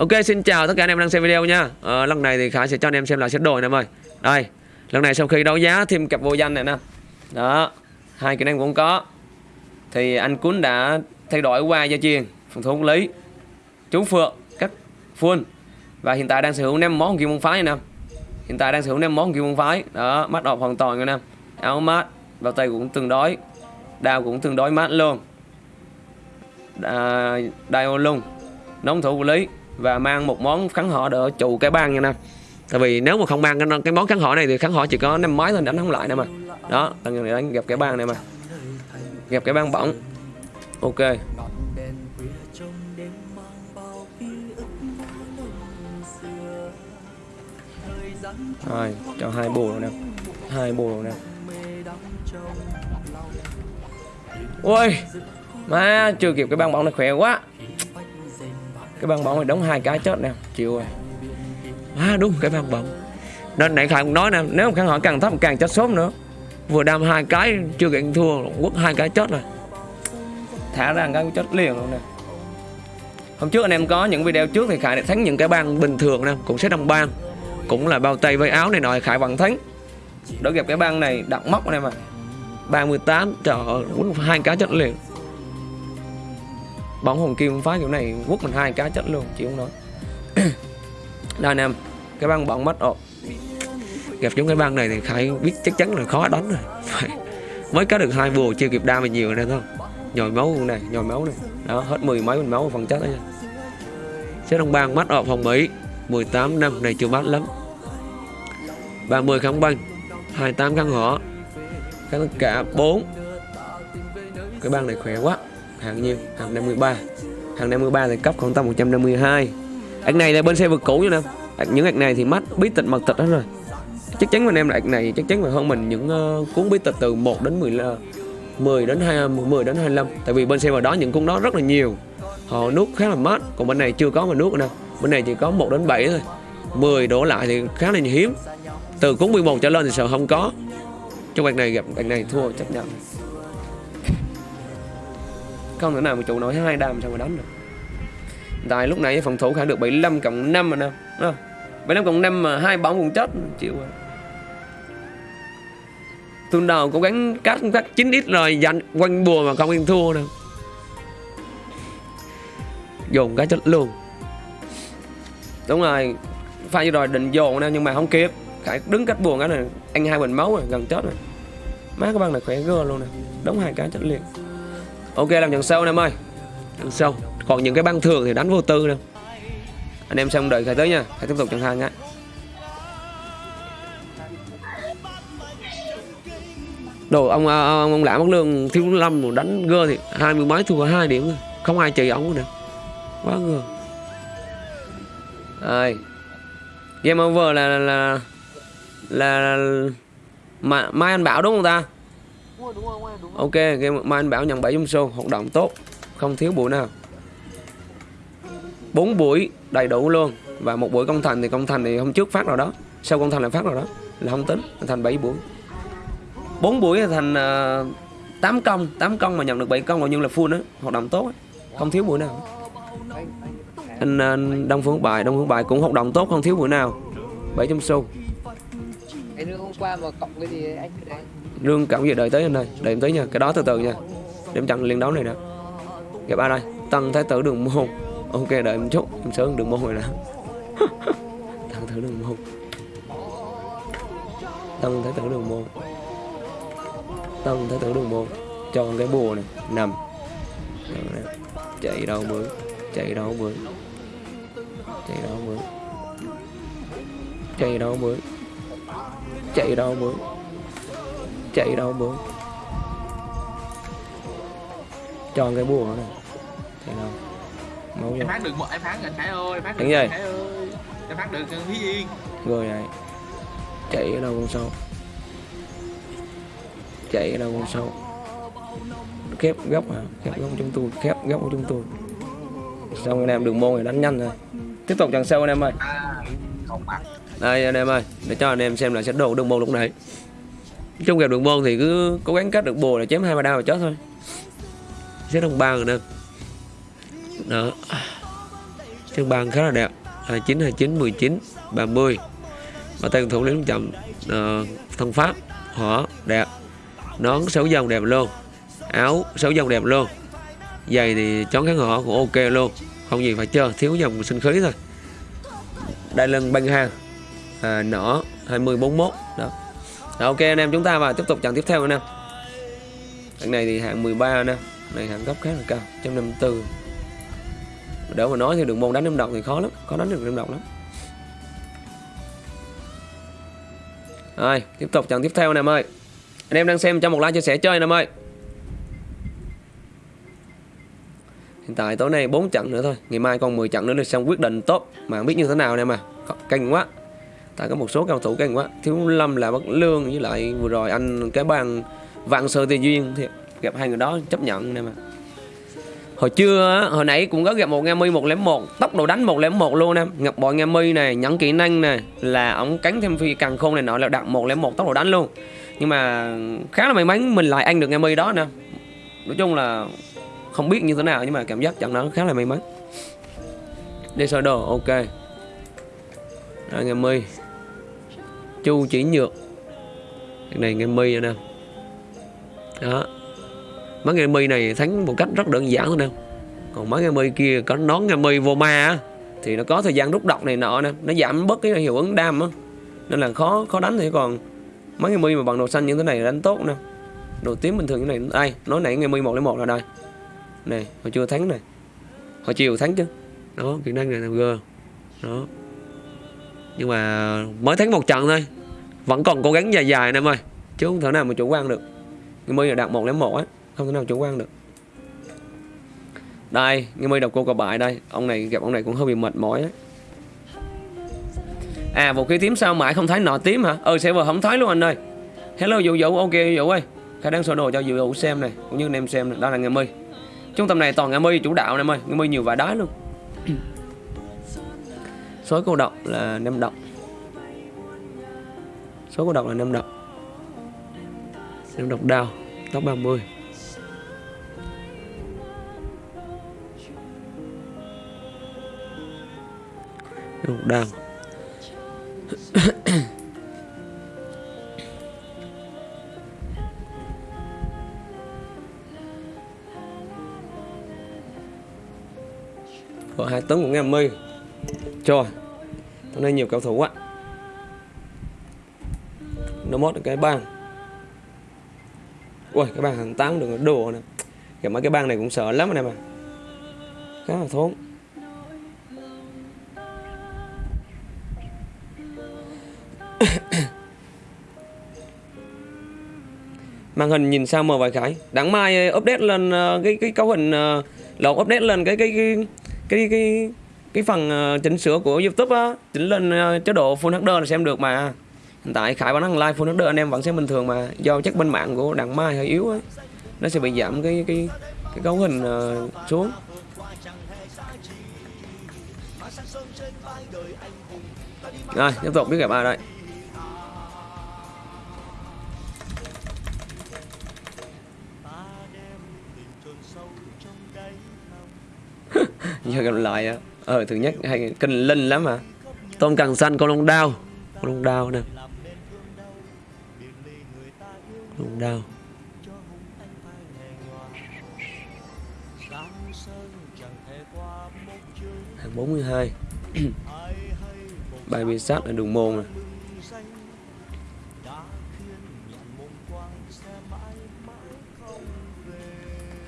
Ok xin chào tất cả anh em đang xem video nha. À, Lần này thì Khải sẽ cho anh em xem lại set đồ này em ơi. Đây Lần này sau khi đấu giá thêm cặp vô danh này nè. Đó Hai kỹ năng cũng có. Thì anh Cún đã thay đổi qua gia truyền Phòng thủ lý Chú Phượng Các full. Và hiện tại đang sở hữu 5 món kim môn phái nha nè. Hiện tại đang sở hữu 5 món kim môn phái. Đó mắt đọc hoàn toàn nha nè. Áo mát Bao tay cũng tương đối. Đao cũng tương đối mát luôn. À, Đai ô lung Nóng thủ lý và mang một món kháng họ đỡ trụ cái bang nha nè. Tại vì nếu mà không mang cái, cái món kháng họ này thì kháng họ chỉ có năm máy thôi đánh không lại nè mà. Đó lần này đánh gặp cái bang này mà. Gặp cái bang bỏng. Ok. Rồi cho hai bù rồi nè. Hai bù rồi nè. Ôi má chưa kịp cái băng bóng này khỏe quá cái băng bóng này đóng hai cái chết nè. Chịu rồi. À đúng, cái băng bóng. Nên nãy khải cũng nói nè, nếu mà khán hỏi càng thấp càng chết sớm nữa. Vừa đam hai cái, chưa kiện thua, quất hai cái chết rồi. Thả ra cái chết liền luôn nè. Hôm trước anh em có những video trước thì khải đã thắng những cái băng bình thường nè, cũng sẽ đồng băng cũng là bao tay với áo này nọ khải vẫn thắng. Đối gặp cái băng này đặt móc anh em à 38 trời ơi hai cái chết liền bóng hồng kim phá kiểu này quất mình hai cái chất luôn, chị không nói. Đây anh em cái băng bóng mất, ồ. Gặp chúng cái băng này thì khai biết chắc chắn là khó đánh rồi. Mới có được hai bùa, chưa kịp đa mình nhiều này thôi. Nhồi máu này nhồi máu này đó, hết mười mấy mình máu phần chất đó nha. Sẽ đồng bang mắt ọp phòng mỹ. 18 năm, này chưa bắt lắm. 30 kháng băng 28 kháng hỏa. Tất cả 4 cái băng này khỏe quá hàng nhiêu? Hàng 53 hàng 53 thì cấp khoảng tầm 152 ạc này là bên xe vực cũ nha nè những ạc này thì mắt bí tịch mật tịch hết rồi. Chắc chắn anh em là ạc này chắc chắn là hơn mình những uh, cuốn bí tịch từ 1 đến 10 10 đến 2 10 đến 25 tại vì bên xe vào đó những cuốn đó rất là nhiều. Họ nuốt khá là mát. Còn bên này chưa có mà nuốt nữa bên này chỉ có 1 đến 7 thôi. 10 đổ lại thì khá là hiếm. Từ cuốn 11 trở lên thì sợ không có. Trong ạc này gặp ạc này thua chấp nhận không thể nào mà trụ nổi hai đam sao mà đánh được. Tại lúc này phòng thủ khả được 75 cộng 5 mà nè à, 75 cộng 5 mà hai bóng cũng chết chịu rồi. Tuần đầu cố gắng cắt cắt 9 ít rồi dành quanh bùa mà không yên thua nè dồn cái chết luôn. Đúng rồi pha như rồi định dồn nè nhưng mà không kịp. Khải đứng cách buồn cái này anh hai bình máu rồi gần chết rồi. Má các bạn này khỏe gơ luôn nè đóng hai cái chết liền ok làm trận sâu anh em ơi. Trận sâu còn những cái băng thường thì đánh vô tư đâu. Anh em xong đợi khai tới nha. Hãy tiếp tục chẳng hạn. nhé đồ ông à, ông, ông lạ mất lương thiếu lâm đánh gơ thì hai mươi mấy thua hai điểm không ai trị ông nữa. Quá gơ. Rồi. Game over là là là, là mà mai anh bảo đúng không ta? Ok, game mai anh bảo nhận 7 trong số hoạt động tốt, không thiếu buổi nào. 4 buổi đầy đủ luôn và một buổi công thành thì công thành thì hôm trước phát rồi đó, sau công thành lại phát rồi đó, là không tính, thành 7 buổi. 4 buổi là thành uh, 8 ờ, công, 8 công mà nhận được 7 công gọi như là full đó, hoạt động tốt, không thiếu buổi nào. Anh, anh Đông Phương Bài, Đông Phương Bài cũng hoạt động tốt, không thiếu buổi nào. 7 trong số. Cái hôm qua mà cộng cái gì anh đấy lương cảm gì đợi tới anh ơi. Đợi em tới nha. Cái đó từ từ nha. Để em chặn liên đấu này nè. Gặp ai đây. Tăng Thái tử đường môn. Ok, đợi em chút. Em sớm đường môn rồi nè. Tăng Thái tử đường môn. Tăng Thái tử đường môn. Tăng Thái tử đường môn. Cho cái bùa này. Nằm. Chạy đâu bữa. Chạy đâu bữa. Chạy đâu bữa. Chạy đâu bữa. Chạy đâu bữa chạy đâu bữa cho cái bùa này chạy đâu? Máu em phát được một em phát anh Khải ơi phát được ơi. Khải ơi. Em phát được Thúy Yên. Rồi này chạy ở đâu con sâu? Chạy ở đâu con sâu? Khép góc à khép góc chúng tôi khép góc của chúng tôi xong anh em đường môn này đánh nhanh rồi. Tiếp tục trận sau anh em ơi. À đây anh em ơi để cho anh em xem lại sẽ đồ đường môn lúc này trong gặp đường môn thì cứ cố gắng cắt được bùa là chém hai ba đao là chết thôi. Xếp đồng ba rồi nè. Đó. Xếp Trên khá là đẹp. 29, 29, 19, 30 Và tay thủ Lý chậm uh, Thân Pháp họ đẹp. Nón sáu dòng đẹp luôn. Áo sáu dòng đẹp luôn. Giày thì chón kháng họ cũng ok luôn. Không gì phải chơi Thiếu dòng sinh khí thôi. Đai lưng băng hàng à, ờ, Nỏ 20, 41 Đó. Rồi, ok anh em chúng ta vào tiếp tục trận tiếp theo anh em. Trận này thì hạng 13 anh em. Này hạng góc khá là cao 154 Đỡ mà nói thì đường môn đánh đêm độc thì khó lắm Khó đánh được đêm độc lắm. Rồi tiếp tục trận tiếp theo anh em ơi. Anh em đang xem cho một like chia sẻ chơi anh em ơi. Hiện tại tối nay 4 trận nữa thôi Ngày mai còn 10 trận nữa là xong quyết định tốt Mà không biết như thế nào nè mà Canh quá. Tại có một số cao thủ canh quá. Thiếu Lâm là Bất Lương Với lại vừa rồi anh cái bàn Vạn Sơ Tây Duyên thì Gặp hai người đó chấp nhận nè mà. Hồi trưa hồi nãy cũng có gặp một nghe mi 101 Tốc độ đánh 101 luôn em. Ngập bội nghe mi này, nhẫn kỹ năng này Là ông cánh thêm phi càng khôn này nọ là đặt 101 tốc độ đánh luôn. Nhưng mà khá là may mắn mình lại ăn được nghe mi đó nè. Nói chung là không biết như thế nào nhưng mà cảm giác trận đó khá là may mắn. Đi sơ đồ, ok. Rồi nghe mi. Chu chỉ nhược. Cái này nghe mi rồi nè. Đó. Mấy nghe mi này thắng một cách rất đơn giản thôi nè. Còn mấy nghe mi kia có nón nghe mi vô ma á, thì nó có thời gian rút độc này nọ nè. Nó giảm bớt cái hiệu ứng đam á. Nên là khó khó đánh thì còn mấy nghe mi mà bằng đồ xanh như thế này đánh tốt nè. Đồ tím bình thường như này đây nói nãy nghe mi một lấy một là đây này hồi chưa thắng này hồi chiều thắng chứ. Đó, kỹ năng này là g. Đó nhưng mà mới thắng một trận thôi. Vẫn còn cố gắng dài dài em ơi. Chứ không thể nào mà chủ quan được. Người mi là đạt một lấy một á, không thể nào chủ quan được. Đây người mi đọc cô cờ bại đây. Ông này gặp ông này cũng hơi bị mệt mỏi đấy à vũ khí tím sao mãi không thấy? Nọ tím hả? Ừ server không thấy luôn anh ơi. Hello, vũ vũ. Ok, vũ ơi. Khả năng sơ đồ cho vũ vũ xem này, cũng như anh em xem này. đó là người mi trung tâm này toàn người mi chủ đạo em ơi. Người mi nhiều vải đá luôn số cô độc là năm độc. Số cô độc là năm độc. Năm độc đào top 30 Đúng đang Có hai tấn của nghe mươi Trời hôm nay nhiều cầu thủ quá. Nó mót cái bang. Ui cái bang hàng tám đừng đồ nè. Gặp mấy cái bang này cũng sợ lắm anh em à Khá là thốn. Màn hình nhìn sao mờ vài cái đáng mai ờ, update lên ờ, cái cái cấu hình ờ, uh, lộn update lên cái cái cái cái cái cái phần ờ, chỉnh sửa của youtube á, chỉnh lên ờ, chế độ full hd là xem được mà. Hiện tại khải vẫn đang live full hd anh em vẫn xem bình thường mà. Do chắc bên mạng của đặng mai hơi yếu ấy nó sẽ bị giảm cái cái cái cấu hình ờ, xuống. Rồi, tiếp tục biết gặp ai đây. Giờ gặp lại á ờ thứ nhất, hay cần linh lắm mà. Tôm càng xanh con lông đao. Con lông đao nè. Lông đao. Hàng 42 bài bị sát ở đường môn này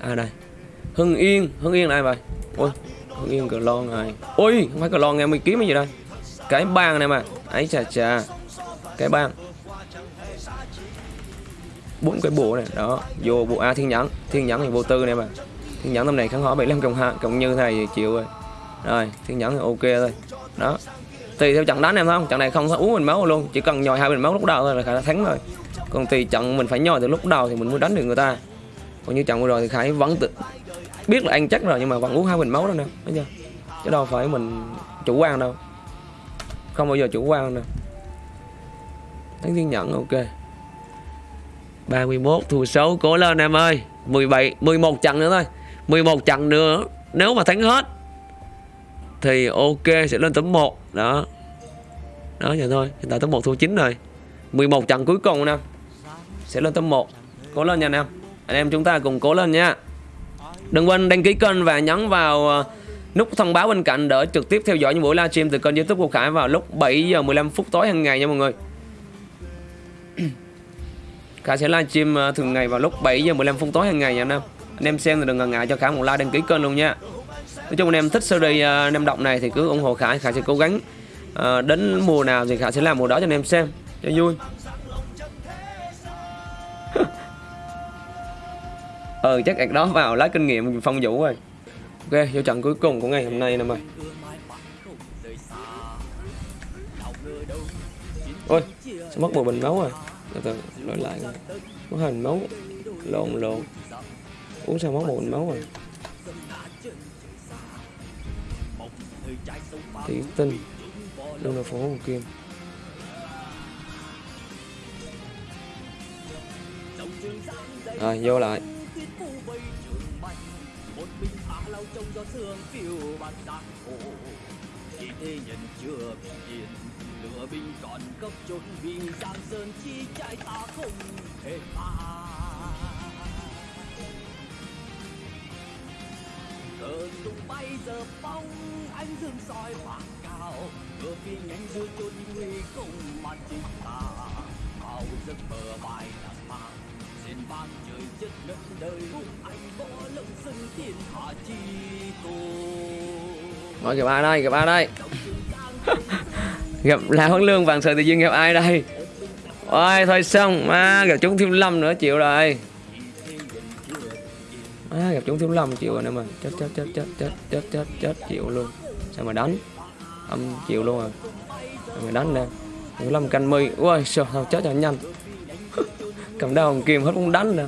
à đây. Hưng Yên. Hưng Yên là ai vậy? Ôi. Hưng Yên cờ lon rồi. Ui không phải cờ lon nghe mình kiếm cái gì đây? Cái bang này mà. Ấy chà chà. Cái bang. Bốn cái bộ này đó. Vô bộ a thiên nhẫn thiên nhẫn thì vô tư này mà. Thiên nhẫn tầm này kháng hỏi 75 cộng hạ, cộng như này chịu rồi. Rồi thiên nhẫn thì ok thôi. Đó. Tùy theo trận đánh em không? Trận này không có uống mình máu luôn. Chỉ cần nhồi hai bình máu lúc đầu thôi là khả thắng rồi. Còn tùy trận mình phải nhồi từ lúc đầu thì mình mới đánh được người ta. Còn như trận vừa rồi thì khải vẫn tự biết là ăn chắc rồi nhưng mà vẫn uống hai bình máu đó nè, thấy chưa? Chứ đâu phải mình chủ quan đâu. Không bao giờ chủ quan đâu thắng thiên nhẫn, ok. 31 thua xấu cố lên em ơi. 17 11 trận nữa thôi. 11 trận nữa, nếu mà thắng hết thì ok, sẽ lên tấm 1 đó. Đó, vậy thôi. Hiện tại tấm 1 thua 9 rồi. 11 trận cuối cùng nè. Sẽ lên tấm 1 cố lên nha anh em. Anh em chúng ta cùng cố lên nha đừng quên đăng ký kênh và nhấn vào ờ, nút thông báo bên cạnh để trực tiếp theo dõi những buổi livestream từ kênh youtube của Khải vào lúc 7 giờ 15 phút tối hàng ngày nha mọi người. Khải sẽ livestream ờ, thường ngày vào lúc 7 giờ 15 phút tối hàng ngày nha anh em. Anh em xem thì đừng ngần ngại cho Khải một like đăng ký kênh luôn nha. Nói chung anh em thích series ờ, anh em Động này thì cứ ủng hộ Khải. Khải sẽ cố gắng đến mùa nào thì Khải sẽ làm mùa đó cho anh em xem. Cho vui. Ờ chắc ạc đó vào lấy kinh nghiệm phong vũ rồi. Ok, vô trận cuối cùng của ngày hôm nay nè mày. Ôi, sao mất một bình máu rồi từ từ, đổi lại coi. mất hai bình máu. Lộn lộn. Uống sao mất một bình máu rồi? Tiểu tinh. Luôn là phố hồ kim. Rồi, vô lại tuyết phủ vây trường bạch một mình áo lao trong gió sương phiêu bạt giang hồ chỉ thế nhân chưa bị yên lửa binh còn cấp chốn vì giang sơn chi trại ta không thể tha. Cơn tung bay giờ phong anh dương soi hoàng cao. Ngựa phi nhanh vui chôn nguy không mà chính ta bao giấc mơ bài nào rồi gặp ai đây, gặp ai đây? Gặp là Huấn Lương vàng sợi tự nhiên gặp ai đây? Ôi thôi xong, à, gặp chúng thiếu lâm nữa chịu rồi. À, gặp chúng thiếu lâm chịu rồi nè mà. Chết chết chết chết chết chết chết chết chịu luôn. Sao mà đánh? Âm chịu luôn rồi sao mà đánh nè? Thiếu lâm canh mi. Ui sao chết cho nhanh cầm đau hồng kim hết muốn đánh nè.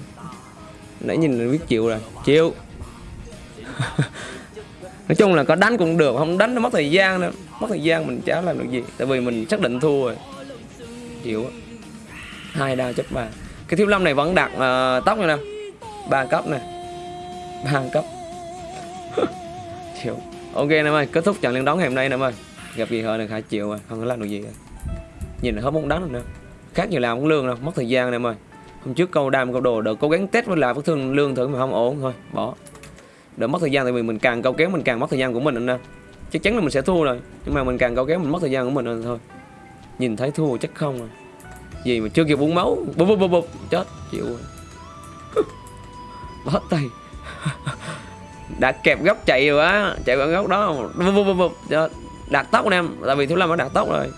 Nãy nhìn là biết chịu rồi chịu. Nói chung là có đánh cũng được không đánh nó mất thời gian nữa. Mất thời gian mình chả làm được gì tại vì mình xác định thua rồi. Chịu hai đao chấp ba. Cái thiếu lâm này vẫn đặt uh, tóc này nè. Ba cấp nè. Ba cấp. Chịu. Ok em ơi kết thúc trận liên đón ngày hôm nay em ơi. Gặp gì hơn là khả chịu rồi không có làm được gì rồi. nhìn là hết muốn đánh rồi nữa khác nhiều làm cũng lương đâu mất thời gian em ơi hôm trước câu đam câu đồ đỡ cố gắng test với lại vết thương lương thử mà không ổn. Thôi, bỏ. Đỡ mất thời gian tại vì mình càng câu kéo mình càng mất thời gian của mình anh em chắc chắn là mình sẽ thua rồi, nhưng mà mình càng câu kéo mình mất thời gian của mình rồi thôi. Nhìn thấy thua chắc không rồi gì mà chưa kịp uống máu bụp bụp bụp bụp chết, chịu rồi. Bó tay. Đã kẹp góc chạy rồi á, chạy vào góc đó bụp bụp bụp bụp chết. Đạt tóc anh em, tại vì thiếu lâm đã đạt tóc rồi.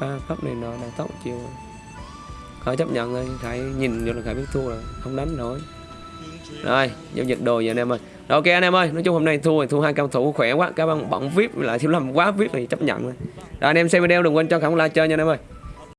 Ba cấp này nọ đạt tóc chịu rồi khỏi chấp nhận thôi khải nhìn vô là khải biết thua rồi không đánh nổi. Rồi giao dịch đồ vậy anh em ơi. Rồi, ok anh em ơi nói chung hôm nay thua thì thua hai cao thủ khỏe quá. Các bạn bận vip lại thiếu lầm quá vip thì chấp nhận rồi. Rồi anh em xem video đừng quên cho khả like chơi nha anh em ơi.